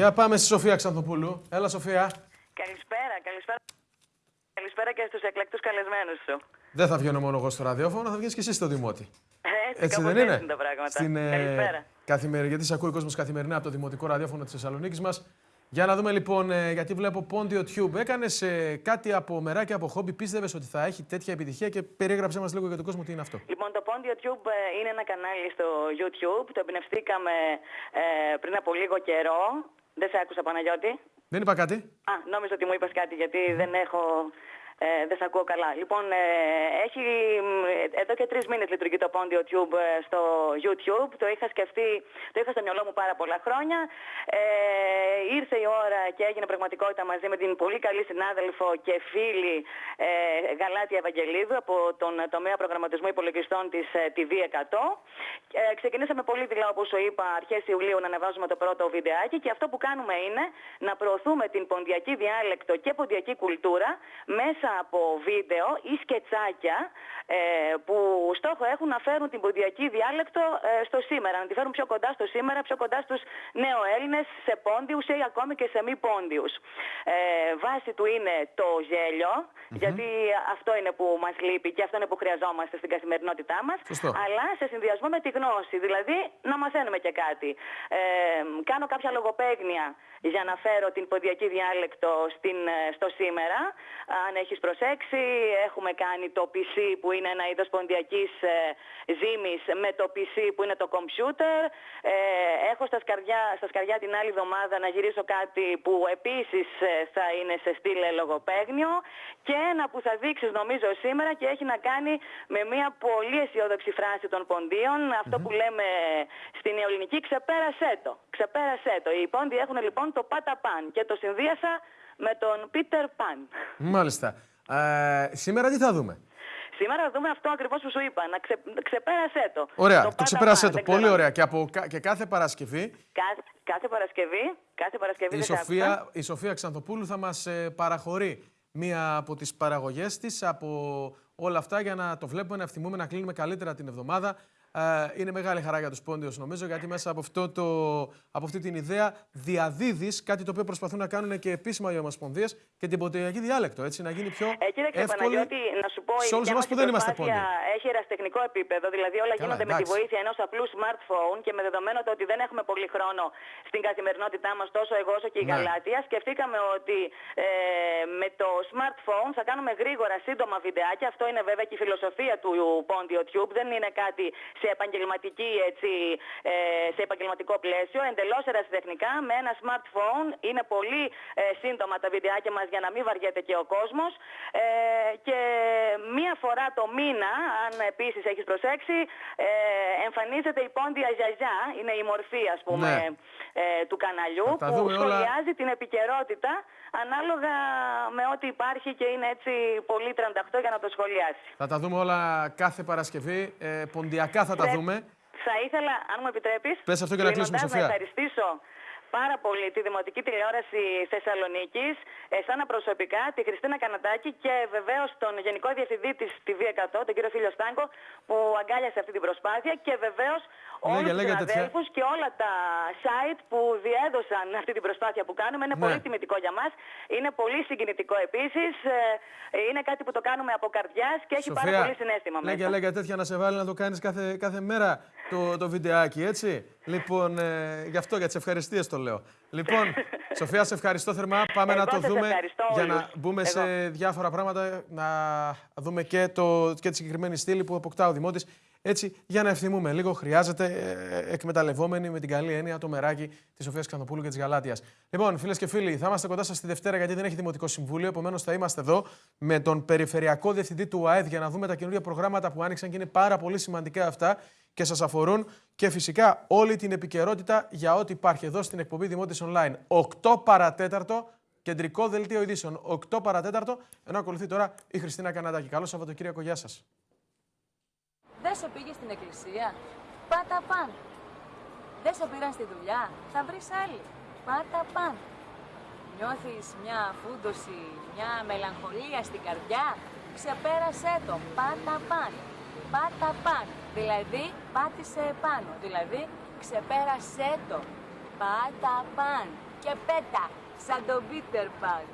Για πάμε στη Σοφία Ξανθοπούλου. Έλα, Σοφία. Καλησπέρα, καλησπέρα. Καλησπέρα και στους εκλεκτούς καλεσμένους σου. Δεν θα βγαίνω μόνο εγώ στο ραδιόφωνο, θα βγεις και εσύ στο Δημότη. Έτσι, Έτσι κάπως δεν είναι; έτσι τα πράγματα. Στην, ε, Καλησπέρα. καθημερι... Γιατί σε ακούει ο κόσμος καθημερινά από το Δημοτικό Ραδιόφωνο της Θεσσαλονίκης μας. Για να δούμε λοιπόν, ε, γιατί βλέπω Πόντιο Tube. Έκανες κάτι από μεράκι από χόμπι, πίστευες ότι θα έχει τέτοια επιτυχία και περιέγραψε μας λίγο για τον κόσμο τι είναι αυτό. Λοιπόν, το Pond YouTube ε, είναι ένα κανάλι στο YouTube. Το εμπνευστήκαμε ε, πριν από λίγο καιρό. Δεν σε άκουσα, Παναγιώτη. Δεν είπα κάτι. Α, νόμιζα ότι μου είπες κάτι γιατί δεν έχω... Ε, δεν σε ακούω καλά. Λοιπόν, ε, έχει, μ, εδώ και τρεις μήνες λειτουργεί το Pond YouTube ε, στο YouTube. Το είχα σκεφτεί, το είχα στο μυαλό μου πάρα πολλά χρόνια. Ε, ήρθε η ώρα και έγινε πραγματικότητα μαζί με την πολύ καλή συνάδελφο και φίλη ε, Γαλάτια Ευαγγελίδου από τον τομέα προγραμματισμού υπολογιστών της ε, TV100. Ε, ξεκινήσαμε πολύ δειλά, όπως σου είπα, αρχές Ιουλίου να ανεβάζουμε το πρώτο βιντεάκι και αυτό που κάνουμε είναι να προωθούμε την ποντιακή διάλεκτο και ποντιακή κουλτούρα μέσα από βίντεο ή σκετσάκια ε, που στόχο έχουν να φέρουν την ποντιακή διάλεκτο ε, στο σήμερα, να τη φέρουν πιο κοντά στο σήμερα, πιο κοντά στους νεοέλληνες, σε πόντιους ή ακόμη και σε μη πόντιους. Ε, βάση του είναι το γελιο γιατί αυτό είναι που μας λείπει και αυτό είναι που χρειαζόμαστε στην καθημερινότητά μας, Σωστό. αλλά σε συνδυασμό με τη γνώση, δηλαδή να μαθαίνουμε και κάτι. Ε, κάνω κάποια λογοπαίγνια για να φέρω την ποντιακή διάλεκτο στην, ε, στο σήμερα. Αν έχεις προσέξει, έχουμε κάνει το PC που είναι ένα είδος ποντιακής ε, ζύμης με το PC που είναι το computer. Ε, έχω στα σκαριά, στα σκαριά την άλλη εβδομάδα να γυρίσω κάτι που επίσης ε, θα είναι σε στήλε λογοπαίγνιο και ένα που θα δείξεις νομίζω σήμερα και έχει να κάνει με μια πολύ αισιόδοξη φράση των ποντίων, αυτό που λέμε στην νεοελληνική ξεπέρασέ το. Ξεπέρασέ το. Οι πόντιοι έχουν λοιπόν το πάτα παν και το συνδύασα με τον Πίτερ Παν. Μάλιστα. Ε, σήμερα τι θα δούμε; Σήμερα θα δούμε αυτό ακριβώς που σου είπα, να ξε... ξεπέρασέ το. Ωραία, το, πάτα ξεπέρασέ παν, το. δεν Πολύ ξέρω. ωραία. Και, από, κα- και κάθε Παρασκευή Κάθε, κάθε Παρασκευή, κάθε Παρασκευή η δεν σε άκουσα. Σοφία, η Σοφία Ξανθοπούλου θα μας ε, παραχωρεί μία από τις παραγωγές της από όλα αυτά για να το βλέπουμε, να ευθυμούμε, να κλείνουμε καλύτερα την εβδομάδα. Ε, είναι μεγάλη χαρά για τους πόντιους νομίζω γιατί μέσα από, αυτό το, από αυτή την ιδέα διαδίδεις κάτι το οποίο προσπαθούν να κάνουν και επίσημα οι ομοσπονδίες και την ποντιακή διάλεκτο, έτσι, να γίνει πιο Ε, κοίταξε, εύκολη Παναγιώτη, να σου πω, η σε όλους δικιά εμάς μας που η δεν είμαστε προσπάθεια πόντιοι. Έχει ερασιτεχνικό επίπεδο, δηλαδή όλα Καλά, γίνονται με τη εντάξει. βοήθεια ενός απλού smartphone και με δεδομένο το ότι δεν έχουμε πολύ χρόνο στην καθημερινότητά μας, τόσο εγώ όσο και η Ναι. Γαλάτια, σκεφτήκαμε ότι ε, με το smartphone θα κάνουμε γρήγορα σύντομα βιντεάκια. Αυτό είναι βέβαια και η φιλοσοφία του Pondio Tube, δεν είναι κάτι σε επαγγελματική, έτσι, ε, σε επαγγελματικό πλαίσιο, εντελώς ερασιτεχνικά με ένα smartphone. Είναι πολύ ε, σύντομα τα βιντεάκια μας για να μην βαριέται και ο κόσμος. Ε, και μία φορά το μήνα, αν επίσης έχεις προσέξει, ε, εμφανίζεται η πόντια γιαγιά, είναι η μορφή ας πούμε Ναι. Ε, του καναλιού Θα τα που δούμε όλα. σχολιάζει την επικαιρότητα ανάλογα με ό,τι υπάρχει και είναι έτσι πολύ 38 για να το σχολιάσει. Θα τα δούμε όλα κάθε Παρασκευή, ε, ποντιακά θα τα Θε- δούμε. Θα ήθελα, αν μου επιτρέπεις, Πες αυτό και να κλείσουμε, κλείνοντας, Σοφία. να ευχαριστήσω πάρα πολύ τη Δημοτική Τηλεόραση Θεσσαλονίκης, εσένα προσωπικά, τη Χριστίνα Κανατάκη και βεβαίως τον Γενικό Διευθυντή της TV100, τον κύριο Φίλιο Στάνκο, που αγκάλιασε αυτή την προσπάθεια και βεβαίως όλους Λέγε, τους λέγε, τέτοια. συναδέλφους και όλα τα site που διέδωσαν αυτή την προσπάθεια που κάνουμε. Είναι Ναι. πολύ τιμητικό για μας. Είναι πολύ συγκινητικό επίσης. Ε, Είναι κάτι που το κάνουμε από καρδιάς και έχει πάρα πολύ συνέστημα λέγε, μέσα. λέγε τέτοια να σε βάλει να το κάνεις κάθε, κάθε μέρα το, το βιντεάκι, έτσι. Λοιπόν, ε, γι' αυτό, για τις ευχαριστίες το λέω. Λοιπόν, Σοφία, σε ευχαριστώ θερμά. Πάμε Εγώ να το σας δούμε ευχαριστώ για όλους. να μπούμε Εγώ. σε διάφορα πράγματα, να δούμε και, το, και τη συγκεκριμένη στήλη που αποκτά ο Δημότης. Έτσι, για να ευθυμούμε λίγο, χρειάζεται ε, εκμεταλλευόμενοι με την καλή έννοια το μεράκι της Σοφίας Ξανθοπούλου και της Γαλάτεια. Λοιπόν, φίλες και φίλοι, θα είμαστε κοντά σας τη Δευτέρα γιατί δεν έχει Δημοτικό Συμβούλιο. Επομένως, θα είμαστε εδώ με τον Περιφερειακό Διευθυντή του ΑΕΔ για να δούμε τα καινούργια προγράμματα που άνοιξαν και είναι πάρα πολύ σημαντικά αυτά και σας αφορούν. Και φυσικά όλη την επικαιρότητα για ό,τι υπάρχει εδώ στην εκπομπή Δημότης Online. 8 παρατέταρτο, κεντρικό δελτίο ειδήσεων. 8 παρατέταρτο, ενώ ακολουθεί τώρα η Χριστίνα Καναδάκη. Καλό Σαββατοκύριακο, γεια σας. Δεν σε πήγε στην εκκλησία. Πάτα παν. Δεν σε πήραν στη δουλειά. Θα βρεις άλλη. Πάτα παν. Νιώθεις μια φούντοση, μια μελαγχολία στην καρδιά. Ξεπέρασέ το. Πάτα παν. Πάτα παν. Δηλαδή πάτησε επάνω. Δηλαδή ξεπέρασέ το. Πάτα παν. και πέτα, σαν τον Πίτερ Παν.